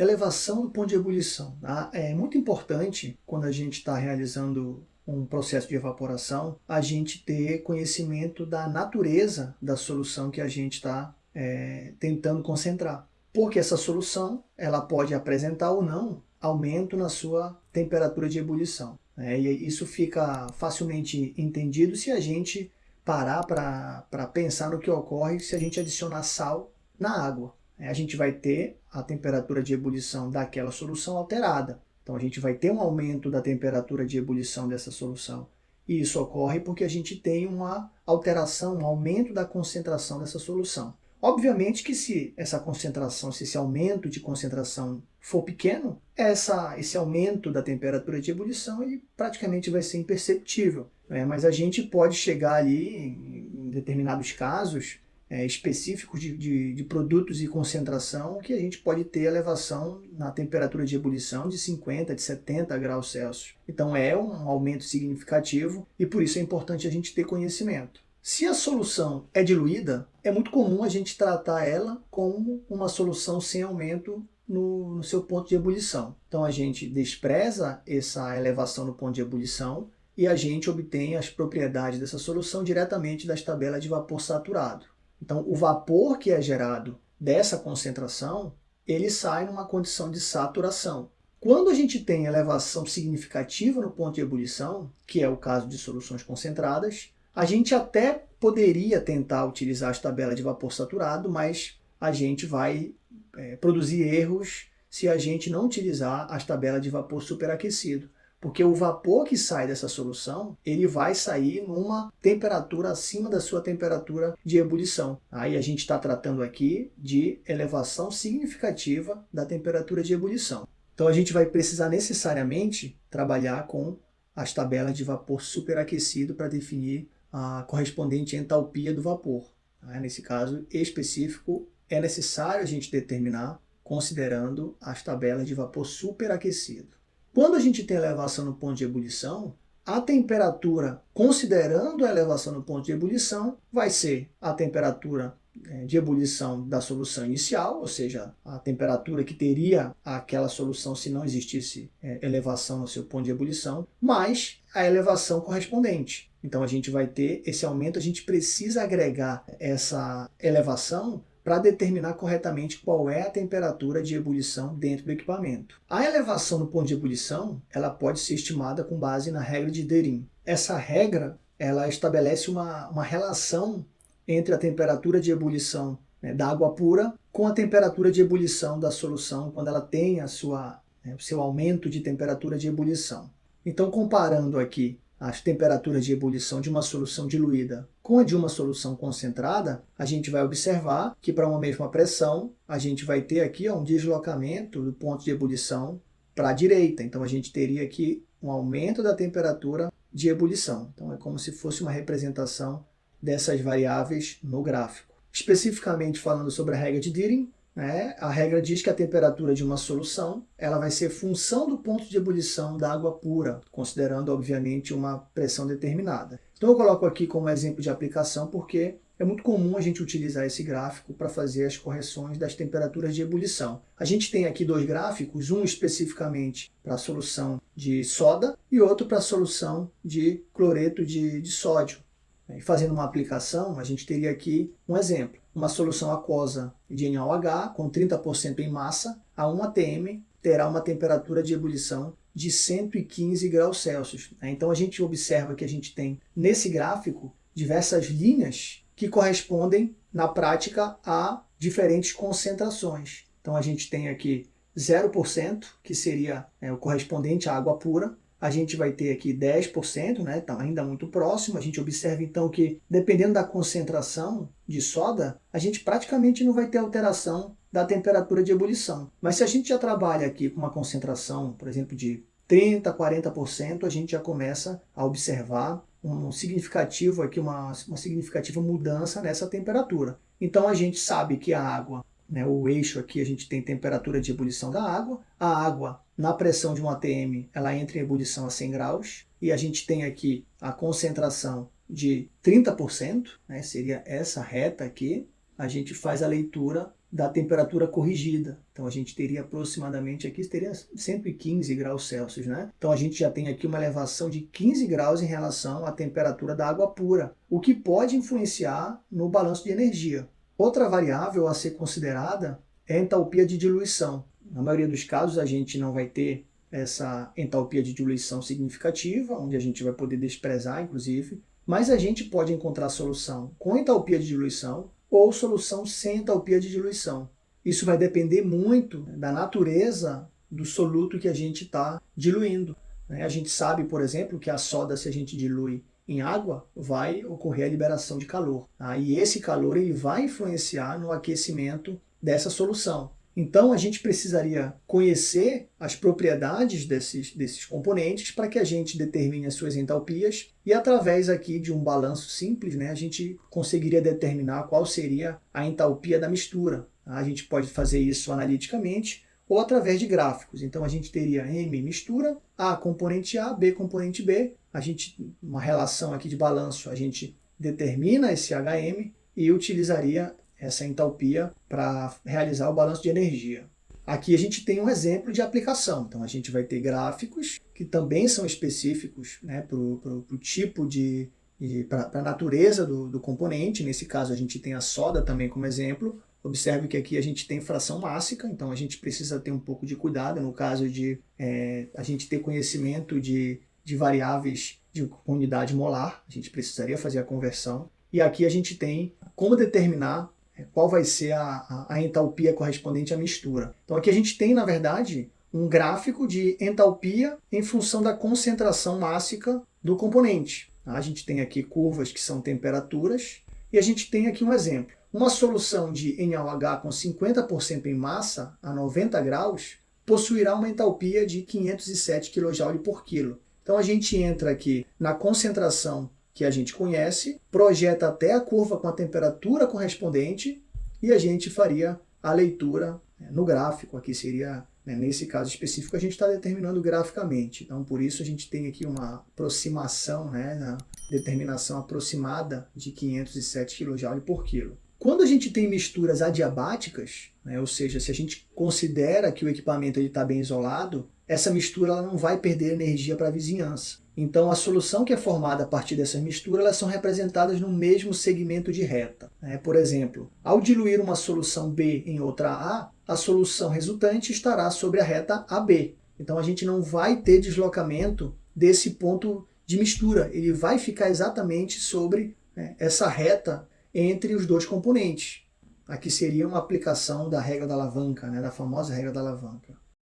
Elevação do ponto de ebulição. Tá? É muito importante quando a gente está realizando um processo de evaporação, a gente ter conhecimento da natureza da solução que a gente está é, tentando concentrar. Porque essa solução ela pode apresentar ou não aumento na sua temperatura de ebulição. É, e isso fica facilmente entendido se a gente parar para pensar no que ocorre se a gente adicionar sal na água. É, a gente vai ter a temperatura de ebulição daquela solução alterada. Então a gente vai ter um aumento da temperatura de ebulição dessa solução. E isso ocorre porque a gente tem uma alteração, um aumento da concentração dessa solução. Obviamente que se essa concentração, se esse aumento de concentração for pequeno, essa, esse aumento da temperatura de ebulição ele praticamente vai ser imperceptível. Né? Mas a gente pode chegar ali, em determinados casos, é, específicos de, de, de, produtos e concentração que a gente pode ter elevação na temperatura de ebulição de 50, de 70 graus Celsius. Então é um aumento significativo e por isso é importante a gente ter conhecimento. Se a solução é diluída, é muito comum a gente tratar ela como uma solução sem aumento no, no seu ponto de ebulição. Então a gente despreza essa elevação no ponto de ebulição e a gente obtém as propriedades dessa solução diretamente das tabelas de vapor saturado. Então, o vapor que é gerado dessa concentração, ele sai numa condição de saturação. Quando a gente tem elevação significativa no ponto de ebulição, que é o caso de soluções concentradas, a gente até poderia tentar utilizar as tabelas de vapor saturado, mas a gente vai é, produzir erros se a gente não utilizar as tabelas de vapor superaquecido. Porque o vapor que sai dessa solução, ele vai sair numa temperatura acima da sua temperatura de ebulição. Aí a gente está tratando aqui de elevação significativa da temperatura de ebulição. Então a gente vai precisar necessariamente trabalhar com as tabelas de vapor superaquecido para definir a correspondente entalpia do vapor. Nesse caso específico, é necessário a gente determinar considerando as tabelas de vapor superaquecido. Quando a gente tem elevação no ponto de ebulição, a temperatura, considerando a elevação no ponto de ebulição, vai ser a temperatura é, de ebulição da solução inicial, ou seja, a temperatura que teria aquela solução se não existisse é, elevação no seu ponto de ebulição, mais a elevação correspondente. Então a gente vai ter esse aumento, a gente precisa agregar essa elevação para determinar corretamente qual é a temperatura de ebulição dentro do equipamento. A elevação no ponto de ebulição ela pode ser estimada com base na regra de Derin. Essa regra ela estabelece uma, uma relação entre a temperatura de ebulição né, da água pura com a temperatura de ebulição da solução quando ela tem a sua, né, o seu aumento de temperatura de ebulição. Então, comparando aqui as temperaturas de ebulição de uma solução diluída com a de uma solução concentrada, a gente vai observar que para uma mesma pressão, a gente vai ter aqui ó, um deslocamento do ponto de ebulição para a direita. Então a gente teria aqui um aumento da temperatura de ebulição. Então é como se fosse uma representação dessas variáveis no gráfico. Especificamente falando sobre a regra de Dieting, né? A regra diz que a temperatura de uma solução ela vai ser função do ponto de ebulição da água pura, considerando, obviamente, uma pressão determinada. Então eu coloco aqui como exemplo de aplicação porque é muito comum a gente utilizar esse gráfico para fazer as correções das temperaturas de ebulição. A gente tem aqui dois gráficos, um especificamente para a solução de soda e outro para a solução de cloreto de, de sódio. E fazendo uma aplicação, a gente teria aqui um exemplo uma solução aquosa de NaOH com 30% em massa a 1 atm terá uma temperatura de ebulição de 115 graus Celsius. Né? Então a gente observa que a gente tem nesse gráfico diversas linhas que correspondem na prática a diferentes concentrações. Então a gente tem aqui 0%, que seria é, o correspondente à água pura, a gente vai ter aqui 10%, né? Então ainda muito próximo. A gente observa então que dependendo da concentração de soda, a gente praticamente não vai ter alteração da temperatura de ebulição. Mas se a gente já trabalha aqui com uma concentração, por exemplo, de 30%, 40%, a gente já começa a observar um significativo aqui, uma, uma significativa mudança nessa temperatura. Então a gente sabe que a água, né, o eixo aqui a gente tem temperatura de ebulição da água, a água na pressão de um ATM, ela entra em ebulição a 100 graus, e a gente tem aqui a concentração de 30%, né, seria essa reta aqui, a gente faz a leitura da temperatura corrigida. Então a gente teria aproximadamente aqui teria 115 graus Celsius, né? Então a gente já tem aqui uma elevação de 15 graus em relação à temperatura da água pura, o que pode influenciar no balanço de energia. Outra variável a ser considerada é a entalpia de diluição. Na maioria dos casos a gente não vai ter essa entalpia de diluição significativa, onde a gente vai poder desprezar, inclusive, mas a gente pode encontrar solução com entalpia de diluição ou solução sem entalpia de diluição. Isso vai depender muito da natureza do soluto que a gente está diluindo. Né? A gente sabe, por exemplo, que a soda, se a gente dilui em água, vai ocorrer a liberação de calor. Tá? E esse calor ele vai influenciar no aquecimento dessa solução. Então a gente precisaria conhecer as propriedades desses, desses componentes para que a gente determine as suas entalpias e através aqui de um balanço simples, né, a gente conseguiria determinar qual seria a entalpia da mistura. A gente pode fazer isso analiticamente ou através de gráficos. Então a gente teria M mistura, A componente A, B componente B. A gente, uma relação aqui de balanço, a gente determina esse HM e utilizaria essa entalpia para realizar o balanço de energia. Aqui a gente tem um exemplo de aplicação. Então a gente vai ter gráficos que também são específicos né, para o tipo de, para a natureza do, do componente. Nesse caso a gente tem a soda também como exemplo. Observe que aqui a gente tem fração mássica, então a gente precisa ter um pouco de cuidado no caso de é, a gente ter conhecimento de, de variáveis de unidade molar, a gente precisaria fazer a conversão. E aqui a gente tem como determinar qual vai ser a, a, a entalpia correspondente à mistura. Então aqui a gente tem, na verdade, um gráfico de entalpia em função da concentração mássica do componente. A gente tem aqui curvas que são temperaturas, e a gente tem aqui um exemplo. Uma solução de NaOH com 50% em massa, a 90 graus, possuirá uma entalpia de 507 kJ por quilo. Então a gente entra aqui na concentração que a gente conhece, projeta até a curva com a temperatura correspondente e a gente faria a leitura né, no gráfico. Aqui seria, né, nesse caso específico, a gente está determinando graficamente. Então, por isso a gente tem aqui uma aproximação, né, determinação aproximada de 507 kJ por quilo. Quando a gente tem misturas adiabáticas, né, ou seja, se a gente considera que o equipamento está bem isolado, essa mistura ela não vai perder energia para a vizinhança. Então a solução que é formada a partir dessas misturas elas são representadas no mesmo segmento de reta. Né? Por exemplo, ao diluir uma solução B em outra A, a solução resultante estará sobre a reta AB. Então a gente não vai ter deslocamento desse ponto de mistura, ele vai ficar exatamente sobre né, essa reta entre os dois componentes. Aqui seria uma aplicação da regra da alavanca, né, da famosa regra da alavanca.